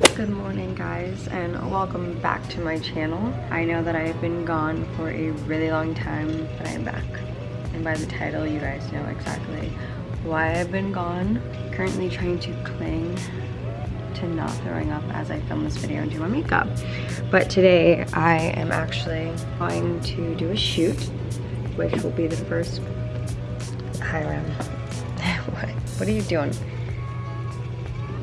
Good morning guys and welcome back to my channel. I know that I have been gone for a really long time but I am back. And by the title you guys know exactly why I've been gone. Currently trying to cling to not throwing up as I film this video and do my makeup. But today I am actually going to do a shoot which will be the first... Hi Ram. what? What are you doing?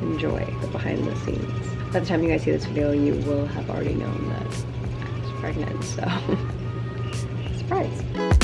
Enjoy the behind the scenes. By the time you guys see this video, you will have already known that I was pregnant, so surprise.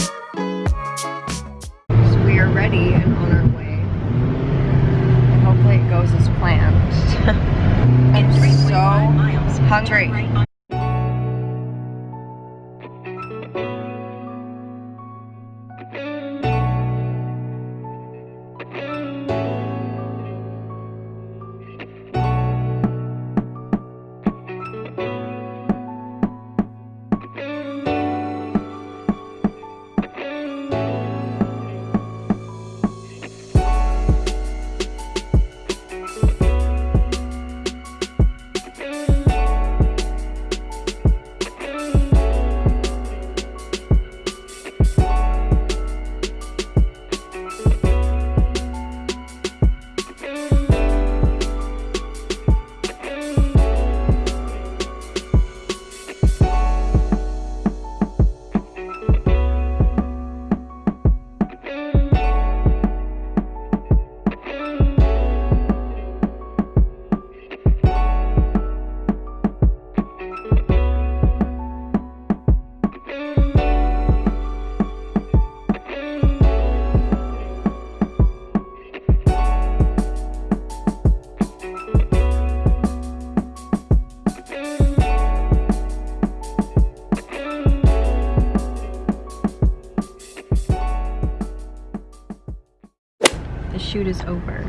Shoot is over.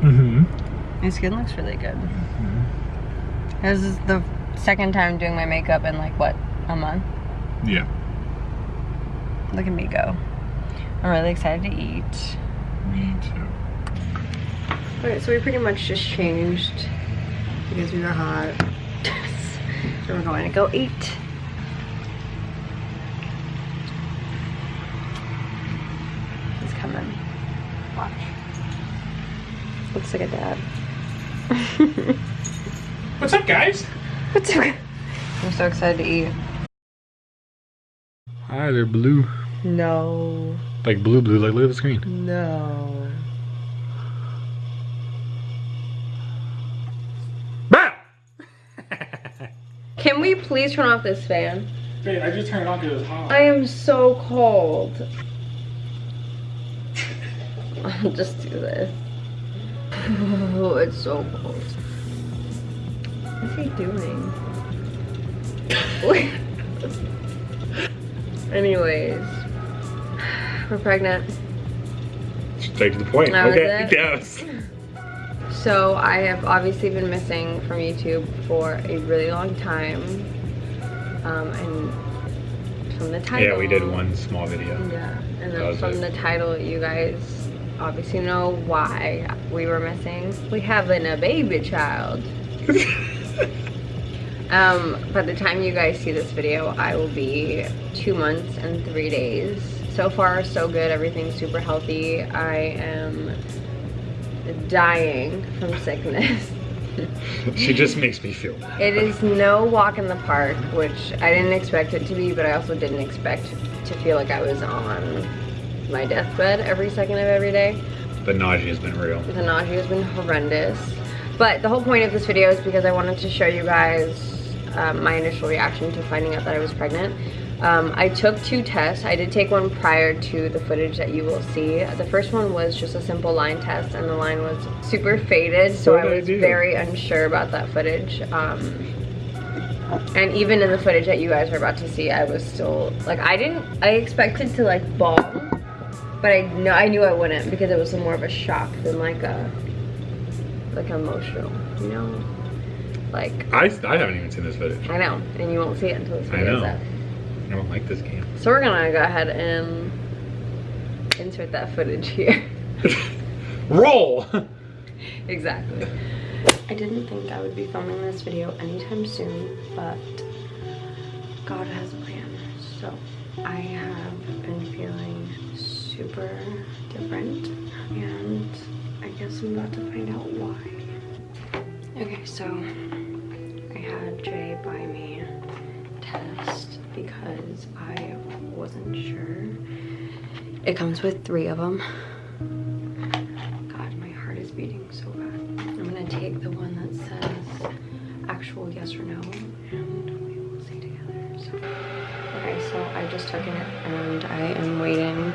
Mm-hmm. My skin looks really good. Mm -hmm. This is the second time doing my makeup in like, what, a month? Yeah. Look at me go. I'm really excited to eat. Me too. Okay, so we pretty much just changed because we were hot. so we're going to go eat. Looks like a dad. What's up, guys? What's up? I'm so excited to eat. Hi, they're blue. No. Like blue, blue. Like, look at the screen. No. Can we please turn off this fan? Babe, I just turned it on because it was hot. I am so cold. I'll just do this. Oh, it's so cold. What's he doing? Anyways, we're pregnant. Straight to the point. That okay. Yes. So I have obviously been missing from YouTube for a really long time. Um, and from the title. Yeah, we did one small video. Yeah, and then from it. the title, you guys obviously know why we were missing. We having a baby child. um, by the time you guys see this video, I will be two months and three days. So far, so good. Everything's super healthy. I am dying from sickness. she just makes me feel bad. It is no walk in the park, which I didn't expect it to be, but I also didn't expect to feel like I was on my deathbed every second of every day. The nausea has been real. The nausea has been horrendous. But the whole point of this video is because I wanted to show you guys um, my initial reaction to finding out that I was pregnant. Um, I took two tests. I did take one prior to the footage that you will see. The first one was just a simple line test and the line was super faded, so I was very unsure about that footage. Um, and even in the footage that you guys are about to see, I was still, like, I didn't, I expected to, like, bawl but I know I knew I wouldn't because it was more of a shock than like a like emotional, you know? Like I, I haven't even seen this footage. I know, and you won't see it until this video I know. I don't like this game. So we're gonna go ahead and insert that footage here. Roll! exactly. I didn't think I would be filming this video anytime soon, but God has a plan. So I have been feeling super different and I guess I'm about to find out why. Okay, so I had Jay buy me a test because I wasn't sure. It comes with three of them. God, my heart is beating so bad. I'm gonna take the one that says actual yes or no and we will see together. So, okay, so I just took it and I am waiting.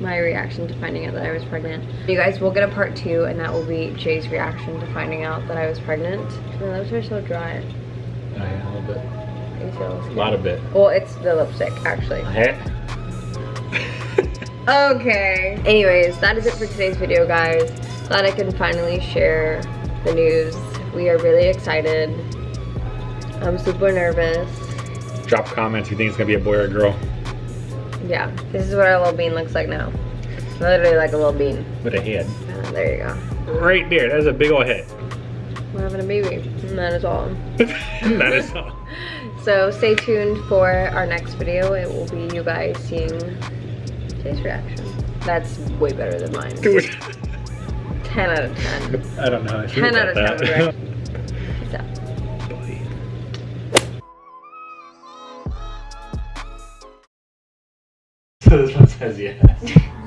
my reaction to finding out that I was pregnant. You guys will get a part two and that will be Jay's reaction to finding out that I was pregnant. My lips are so dry. Yeah, a little bit. I A lot of bit. Well, it's the lipstick actually. Okay. Anyways, that is it for today's video, guys. Glad I can finally share the news. We are really excited. I'm super nervous. Drop comments. You think it's gonna be a boy or a girl? Yeah, this is what our little bean looks like now. Literally like a little bean. With a head. Uh, there you go. Right there. That's a big old head. We're having a baby. And that is all. that is all. So stay tuned for our next video. It will be you guys seeing Jay's reaction. That's way better than mine. 10 out of 10. I don't know. how I feel 10 out of about 10 This one says yes.